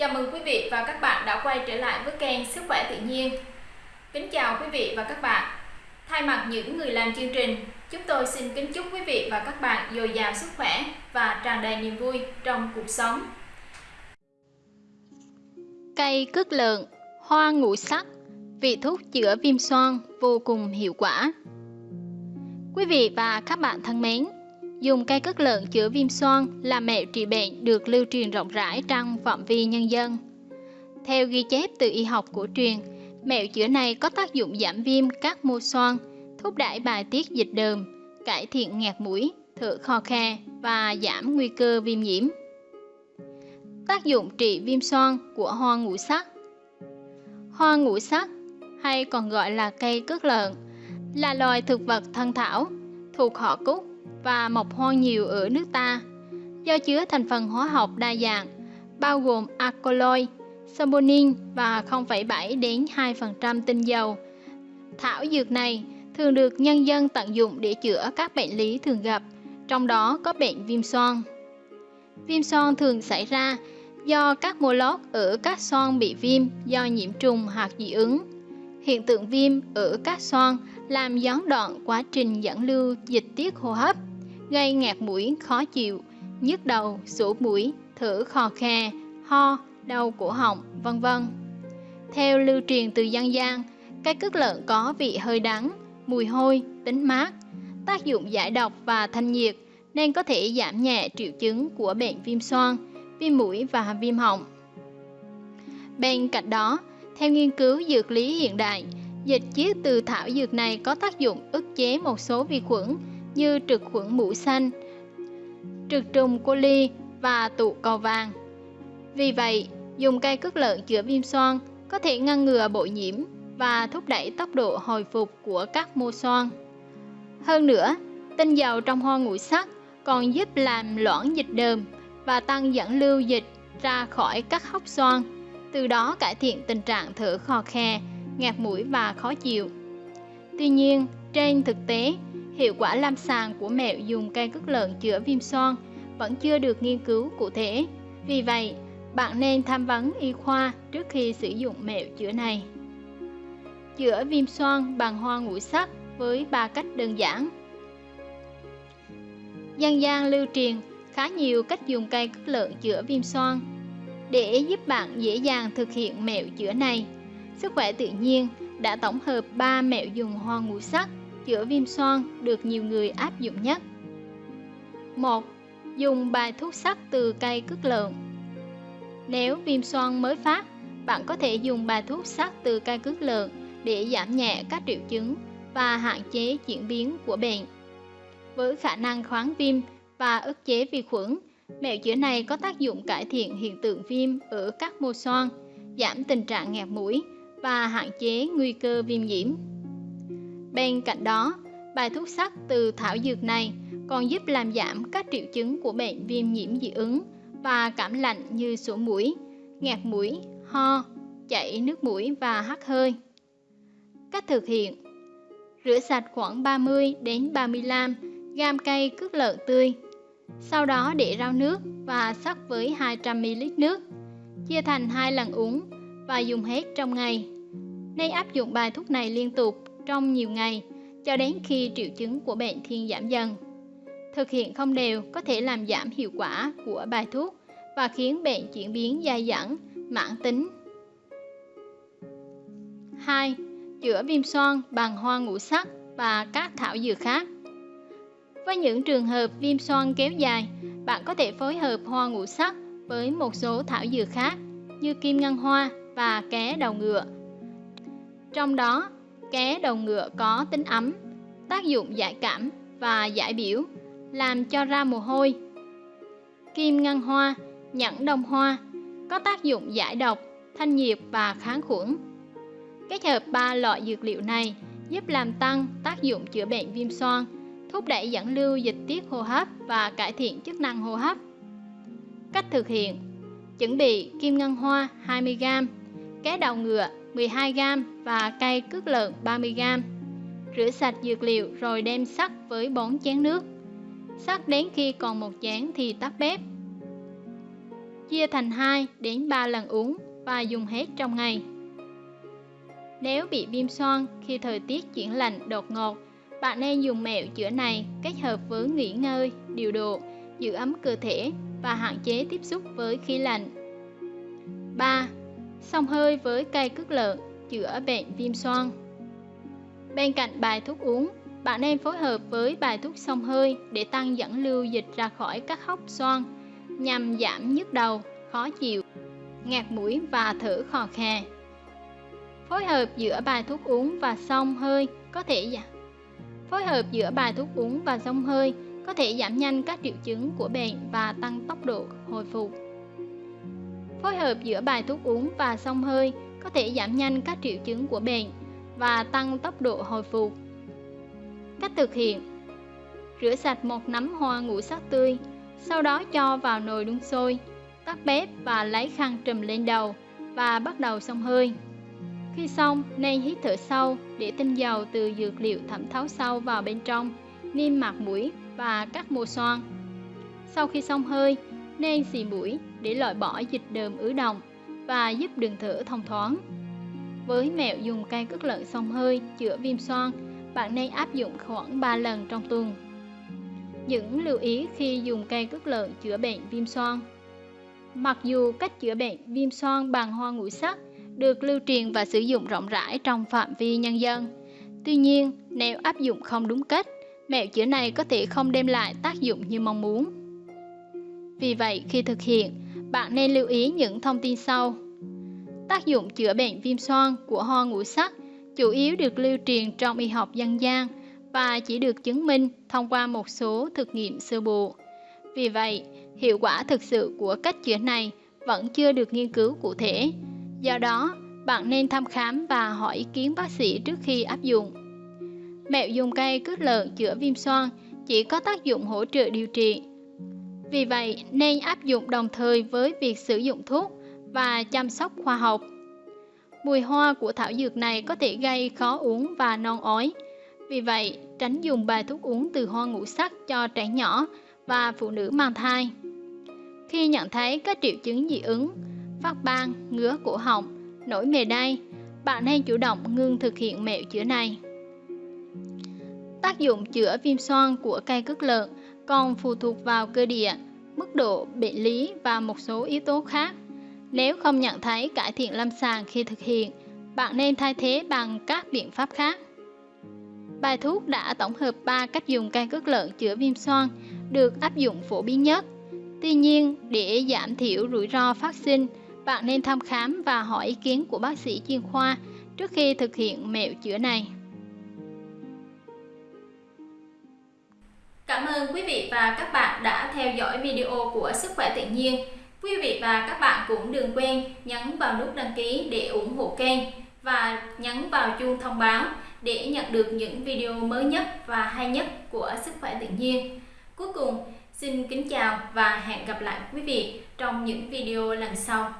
Chào mừng quý vị và các bạn đã quay trở lại với kênh Sức khỏe tự nhiên. Kính chào quý vị và các bạn. Thay mặt những người làm chương trình, chúng tôi xin kính chúc quý vị và các bạn dồi dào sức khỏe và tràn đầy niềm vui trong cuộc sống. Cây cước lợn, hoa ngũ sắc, vị thuốc chữa viêm xoang vô cùng hiệu quả. Quý vị và các bạn thân mến, dùng cây cất lợn chữa viêm xoang là mẹo trị bệnh được lưu truyền rộng rãi trong phạm vi nhân dân. Theo ghi chép từ y học cổ truyền, mẹo chữa này có tác dụng giảm viêm các mô xoang, thúc đẩy bài tiết dịch đờm, cải thiện ngạt mũi, thở khò khe và giảm nguy cơ viêm nhiễm. Tác dụng trị viêm xoang của hoa ngũ sắc Hoa ngũ sắc hay còn gọi là cây cước lợn là loài thực vật thân thảo thuộc họ cúc và mọc hoang nhiều ở nước ta do chứa thành phần hóa học đa dạng bao gồm alkaloid, saponin và 0,7 đến 2% tinh dầu. Thảo dược này thường được nhân dân tận dụng để chữa các bệnh lý thường gặp, trong đó có bệnh viêm xoang. Viêm xoang thường xảy ra do các mô lót ở các xoang bị viêm do nhiễm trùng hoặc dị ứng. Hiện tượng viêm ở các xoang làm gián đoạn quá trình dẫn lưu dịch tiết hô hấp gây ngạt mũi khó chịu, nhức đầu, sổ mũi, thở khò khe, ho, đau cổ họng, vân vân. Theo lưu truyền từ dân gian, cây cước lợn có vị hơi đắng, mùi hôi, tính mát, tác dụng giải độc và thanh nhiệt nên có thể giảm nhẹ triệu chứng của bệnh viêm xoang, viêm mũi và viêm họng. Bên cạnh đó, theo nghiên cứu dược lý hiện đại, dịch chiết từ thảo dược này có tác dụng ức chế một số vi khuẩn như trực khuẩn mũ xanh, trực trùng coli và tụ cầu vàng. Vì vậy, dùng cây cước lợn chữa viêm xoang có thể ngăn ngừa bội nhiễm và thúc đẩy tốc độ hồi phục của các mô xoang. Hơn nữa, tinh dầu trong hoa ngũ sắc còn giúp làm loãng dịch đờm và tăng dẫn lưu dịch ra khỏi các hốc xoang, từ đó cải thiện tình trạng thở khò khe, ngạt mũi và khó chịu. Tuy nhiên, trên thực tế, hiệu quả lâm sàng của mẹo dùng cây cước lợn chữa viêm xoang vẫn chưa được nghiên cứu cụ thể. Vì vậy, bạn nên tham vấn y khoa trước khi sử dụng mẹo chữa này. Chữa viêm xoang bằng hoa ngũ sắc với ba cách đơn giản. Dân gian lưu truyền khá nhiều cách dùng cây cước lợn chữa viêm xoang. Để giúp bạn dễ dàng thực hiện mẹo chữa này, Sức khỏe tự nhiên đã tổng hợp 3 mẹo dùng hoa ngũ sắc chữa viêm xoang được nhiều người áp dụng nhất. 1. Dùng bài thuốc sắc từ cây cước lợn Nếu viêm xoang mới phát, bạn có thể dùng bài thuốc sắc từ cây cước lợn để giảm nhẹ các triệu chứng và hạn chế diễn biến của bệnh. Với khả năng kháng viêm và ức chế vi khuẩn, mẹo chữa này có tác dụng cải thiện hiện tượng viêm ở các mô xoang, giảm tình trạng nghẹt mũi và hạn chế nguy cơ viêm nhiễm. Bên cạnh đó, bài thuốc sắc từ thảo dược này còn giúp làm giảm các triệu chứng của bệnh viêm nhiễm dị ứng và cảm lạnh như sổ mũi, ngạt mũi, ho, chảy nước mũi và hắt hơi. Cách thực hiện Rửa sạch khoảng 30 đến 35 gam cây cước lợn tươi. Sau đó để rau nước và sắc với 200ml nước. Chia thành hai lần uống và dùng hết trong ngày. Nên áp dụng bài thuốc này liên tục trong nhiều ngày cho đến khi triệu chứng của bệnh thiên giảm dần. Thực hiện không đều có thể làm giảm hiệu quả của bài thuốc và khiến bệnh chuyển biến dai dẳng, mãn tính. 2. Chữa viêm xoang bằng hoa ngũ sắc và các thảo dược khác. Với những trường hợp viêm xoang kéo dài, bạn có thể phối hợp hoa ngũ sắc với một số thảo dược khác như kim ngân hoa và ké đầu ngựa. Trong đó, ké đầu ngựa có tính ấm, tác dụng giải cảm và giải biểu, làm cho ra mồ hôi. Kim ngân hoa, nhẫn đồng hoa có tác dụng giải độc, thanh nhiệt và kháng khuẩn. Kết hợp ba loại dược liệu này giúp làm tăng tác dụng chữa bệnh viêm xoang, thúc đẩy dẫn lưu dịch tiết hô hấp và cải thiện chức năng hô hấp. Cách thực hiện Chuẩn bị kim ngân hoa 20g, ké đầu ngựa 12g và cây cước lợn 30g. Rửa sạch dược liệu rồi đem sắc với 4 chén nước. Sắc đến khi còn một chén thì tắt bếp. chia thành 2 đến 3 lần uống và dùng hết trong ngày. Nếu bị viêm xoang khi thời tiết chuyển lạnh đột ngột, bạn nên dùng mẹo chữa này kết hợp với nghỉ ngơi, điều độ, giữ ấm cơ thể và hạn chế tiếp xúc với khí lạnh. Xông hơi với cây cước lợn chữa bệnh viêm xoang. Bên cạnh bài thuốc uống, bạn nên phối hợp với bài thuốc xông hơi để tăng dẫn lưu dịch ra khỏi các hốc xoang nhằm giảm nhức đầu, khó chịu, ngạt mũi và thở khò khè. Phối hợp giữa bài thuốc uống và xông hơi có thể giảm Phối hợp giữa bài thuốc uống và xông hơi có thể giảm nhanh các triệu chứng của bệnh và tăng tốc độ hồi phục. Phối hợp giữa bài thuốc uống và xông hơi có thể giảm nhanh các triệu chứng của bệnh và tăng tốc độ hồi phục. Cách thực hiện Rửa sạch một nắm hoa ngũ sắc tươi, sau đó cho vào nồi đun sôi, tắt bếp và lấy khăn trùm lên đầu và bắt đầu xông hơi. Khi xong, nên hít thở sâu để tinh dầu từ dược liệu thẩm thấu sâu vào bên trong, niêm mạc mũi và các mô xoang. Sau khi xong hơi, nên xì mũi để loại bỏ dịch đờm ứ động và giúp đường thở thông thoáng. Với mẹo dùng cây cất lợn xông hơi chữa viêm xoang, bạn nên áp dụng khoảng 3 lần trong tuần. Những lưu ý khi dùng cây cất lợn chữa bệnh viêm xoang Mặc dù cách chữa bệnh viêm xoang bằng hoa ngũ sắc được lưu truyền và sử dụng rộng rãi trong phạm vi nhân dân. Tuy nhiên, nếu áp dụng không đúng cách, mẹo chữa này có thể không đem lại tác dụng như mong muốn. Vì vậy, khi thực hiện, bạn nên lưu ý những thông tin sau. Tác dụng chữa bệnh viêm xoang của ho ngũ sắc chủ yếu được lưu truyền trong y học dân gian và chỉ được chứng minh thông qua một số thực nghiệm sơ bộ. Vì vậy, hiệu quả thực sự của cách chữa này vẫn chưa được nghiên cứu cụ thể. Do đó, bạn nên thăm khám và hỏi ý kiến bác sĩ trước khi áp dụng. Mẹo dùng cây cước lợn chữa viêm xoang chỉ có tác dụng hỗ trợ điều trị. Vì vậy, nên áp dụng đồng thời với việc sử dụng thuốc và chăm sóc khoa học. Mùi hoa của thảo dược này có thể gây khó uống và non ói. Vì vậy, tránh dùng bài thuốc uống từ hoa ngũ sắc cho trẻ nhỏ và phụ nữ mang thai. Khi nhận thấy các triệu chứng dị ứng, phát ban, ngứa cổ họng, nổi mề đay, bạn nên chủ động ngưng thực hiện mẹo chữa này. Tác dụng chữa viêm xoang của cây cước lợn còn phụ thuộc vào cơ địa, mức độ bệnh lý và một số yếu tố khác. Nếu không nhận thấy cải thiện lâm sàng khi thực hiện, bạn nên thay thế bằng các biện pháp khác. Bài thuốc đã tổng hợp 3 cách dùng cây cước lợn chữa viêm xoang được áp dụng phổ biến nhất. Tuy nhiên, để giảm thiểu rủi ro phát sinh, bạn nên thăm khám và hỏi ý kiến của bác sĩ chuyên khoa trước khi thực hiện mẹo chữa này. Cảm ơn quý vị và các bạn đã theo dõi video của Sức khỏe tự nhiên. Quý vị và các bạn cũng đừng quên nhấn vào nút đăng ký để ủng hộ kênh và nhấn vào chuông thông báo để nhận được những video mới nhất và hay nhất của Sức khỏe tự nhiên. Cuối cùng, xin kính chào và hẹn gặp lại quý vị trong những video lần sau.